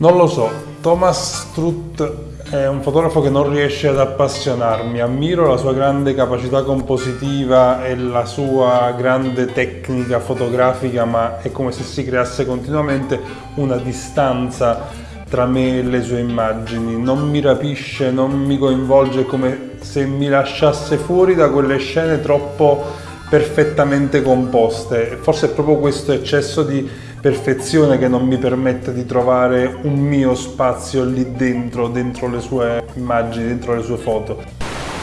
Non lo so, Thomas Strutt è un fotografo che non riesce ad appassionarmi, ammiro la sua grande capacità compositiva e la sua grande tecnica fotografica, ma è come se si creasse continuamente una distanza tra me e le sue immagini, non mi rapisce, non mi coinvolge, è come se mi lasciasse fuori da quelle scene troppo perfettamente composte. Forse è proprio questo eccesso di perfezione che non mi permette di trovare un mio spazio lì dentro, dentro le sue immagini, dentro le sue foto.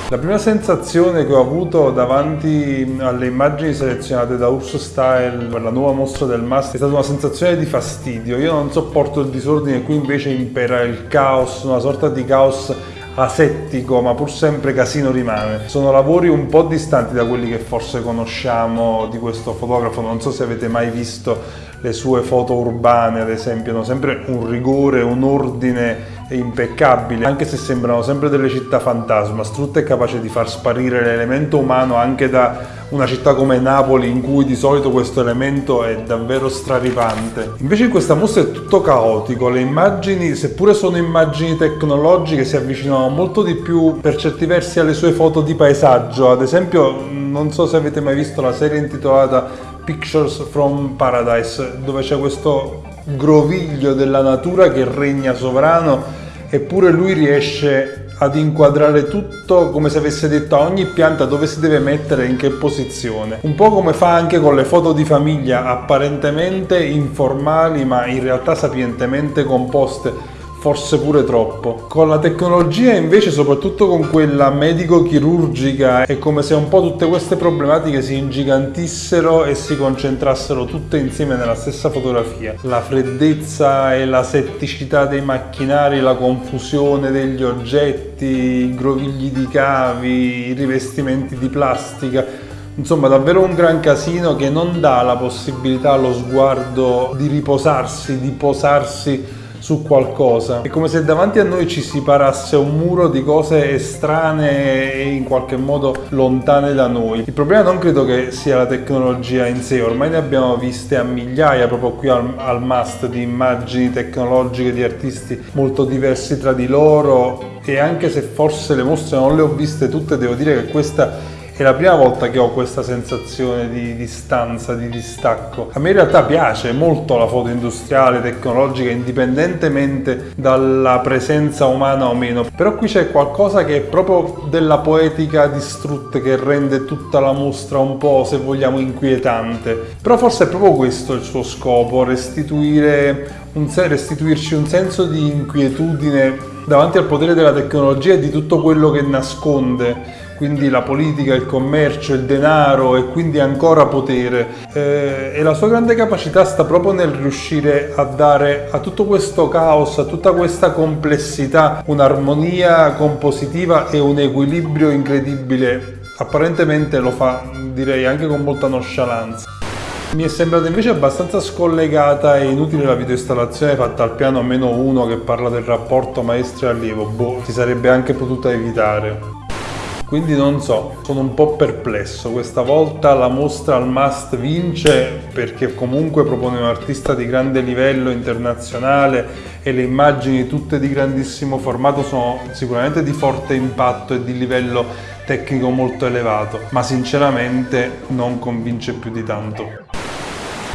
La prima sensazione che ho avuto davanti alle immagini selezionate da Urso Style per la nuova mostra del Mast è stata una sensazione di fastidio. Io non sopporto il disordine, qui invece impera il caos, una sorta di caos asettico ma pur sempre casino rimane. Sono lavori un po' distanti da quelli che forse conosciamo di questo fotografo, non so se avete mai visto le sue foto urbane ad esempio hanno sempre un rigore, un ordine impeccabile anche se sembrano sempre delle città fantasma Strutt è capace di far sparire l'elemento umano anche da una città come Napoli in cui di solito questo elemento è davvero straripante. Invece in questa mostra è tutto caotico le immagini seppure sono immagini tecnologiche si avvicinano molto di più per certi versi alle sue foto di paesaggio. Ad esempio non so se avete mai visto la serie intitolata Pictures from Paradise, dove c'è questo groviglio della natura che regna sovrano, eppure lui riesce ad inquadrare tutto come se avesse detto a ogni pianta dove si deve mettere e in che posizione. Un po' come fa anche con le foto di famiglia, apparentemente informali ma in realtà sapientemente composte forse pure troppo. Con la tecnologia invece, soprattutto con quella medico-chirurgica, è come se un po' tutte queste problematiche si ingigantissero e si concentrassero tutte insieme nella stessa fotografia. La freddezza e la setticità dei macchinari, la confusione degli oggetti, i grovigli di cavi, i rivestimenti di plastica, Insomma, davvero un gran casino che non dà la possibilità allo sguardo di riposarsi, di posarsi su qualcosa. È come se davanti a noi ci si parasse un muro di cose estranee e in qualche modo lontane da noi. Il problema non credo che sia la tecnologia in sé, ormai ne abbiamo viste a migliaia proprio qui al, al must di immagini tecnologiche di artisti molto diversi tra di loro e anche se forse le mostre non le ho viste tutte, devo dire che questa è la prima volta che ho questa sensazione di distanza, di distacco. A me in realtà piace molto la foto industriale, tecnologica, indipendentemente dalla presenza umana o meno, però qui c'è qualcosa che è proprio della poetica di Strutt che rende tutta la mostra un po', se vogliamo, inquietante. Però forse è proprio questo il suo scopo, restituire un, restituirci un senso di inquietudine davanti al potere della tecnologia e di tutto quello che nasconde quindi la politica, il commercio, il denaro e quindi ancora potere. Eh, e la sua grande capacità sta proprio nel riuscire a dare a tutto questo caos, a tutta questa complessità, un'armonia compositiva e un equilibrio incredibile. Apparentemente lo fa, direi, anche con molta nonchalance. Mi è sembrata invece abbastanza scollegata e inutile la videoinstallazione fatta al piano meno uno che parla del rapporto maestro-allievo, boh, si sarebbe anche potuta evitare. Quindi non so, sono un po' perplesso. Questa volta la mostra al Must vince perché comunque propone un artista di grande livello internazionale e le immagini tutte di grandissimo formato sono sicuramente di forte impatto e di livello tecnico molto elevato, ma sinceramente non convince più di tanto.